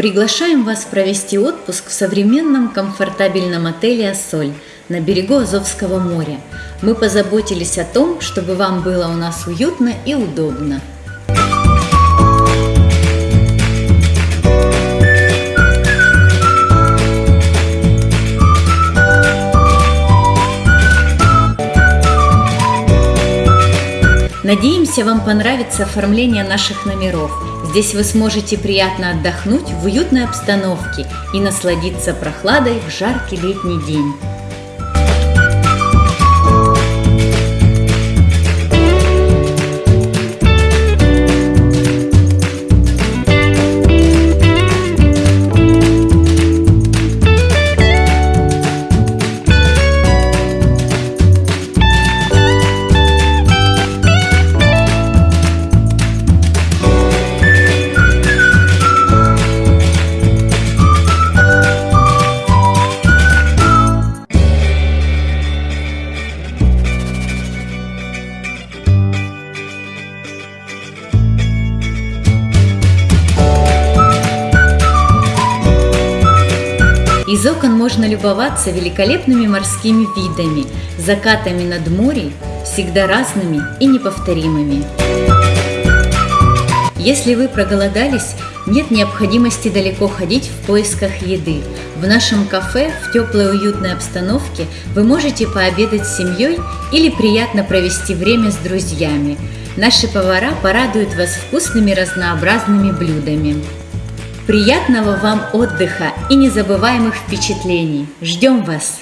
Приглашаем вас провести отпуск в современном комфортабельном отеле «Ассоль» на берегу Азовского моря. Мы позаботились о том, чтобы вам было у нас уютно и удобно. Надеемся, вам понравится оформление наших номеров. Здесь вы сможете приятно отдохнуть в уютной обстановке и насладиться прохладой в жаркий летний день. Из окон можно любоваться великолепными морскими видами, закатами над морем, всегда разными и неповторимыми. Если вы проголодались, нет необходимости далеко ходить в поисках еды. В нашем кафе в теплой уютной обстановке вы можете пообедать с семьей или приятно провести время с друзьями. Наши повара порадуют вас вкусными разнообразными блюдами. Приятного вам отдыха и незабываемых впечатлений! Ждем вас!